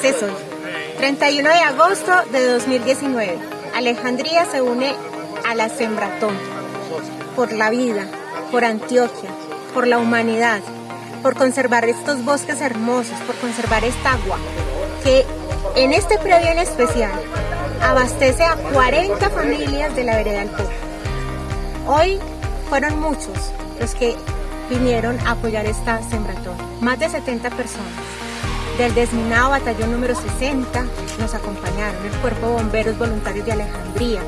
dice Sol. 31 de agosto de 2019. Alejandría se une a la Sembratón por la vida, por Antioquia, por la humanidad, por conservar estos bosques hermosos, por conservar esta agua que en este predio en especial abastece a 40 familias de la vereda del Poco. Hoy fueron muchos los que vinieron a apoyar esta sembratón, más de 70 personas. Del desminado batallón número 60 nos acompañaron el Cuerpo de Bomberos Voluntarios de Alejandría,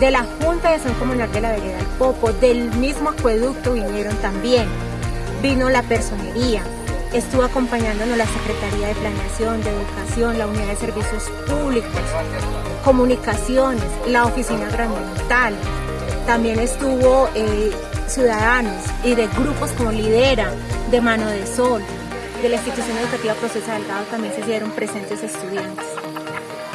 de la Junta de San Comunal de la Vereda del Popo, del mismo acueducto vinieron también. Vino la personería, estuvo acompañándonos la Secretaría de Planeación, de Educación, la Unidad de Servicios Públicos, Comunicaciones, la Oficina Grandental. También estuvo eh, Ciudadanos y de grupos como Lidera, de Mano de Sol, de la institución educativa Proceso Delgado también se hicieron presentes estudiantes.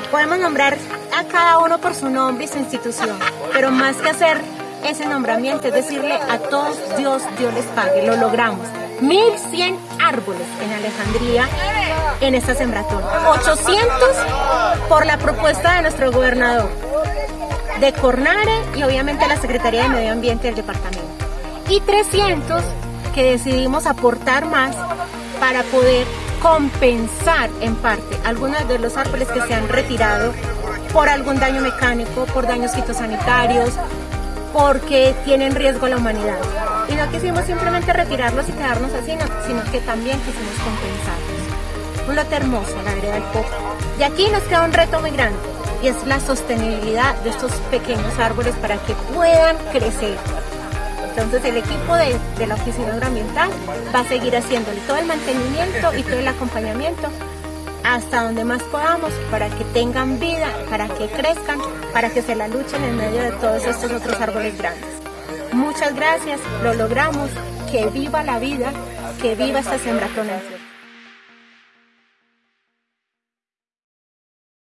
Podemos nombrar a cada uno por su nombre y su institución, pero más que hacer ese nombramiento es decirle a todos Dios, Dios les pague, lo logramos. 1100 árboles en Alejandría en esta sembratón. 800 por la propuesta de nuestro gobernador de Cornare y obviamente la Secretaría de Medio Ambiente del departamento. Y 300 que decidimos aportar más para poder compensar en parte algunos de los árboles que se han retirado por algún daño mecánico, por daños fitosanitarios, porque tienen riesgo a la humanidad. Y no quisimos simplemente retirarlos y quedarnos así, sino que también quisimos compensarlos. Un lote hermoso, la vereda del Poco. Y aquí nos queda un reto muy grande, y es la sostenibilidad de estos pequeños árboles para que puedan crecer entonces el equipo de, la Oficina Agroambiental va a seguir haciéndole todo el mantenimiento y todo el acompañamiento hasta donde más podamos para que tengan vida, para que crezcan, para que se la luchen en medio de todos estos otros árboles grandes. Muchas gracias, lo logramos, que viva la vida, que viva esta sembratona.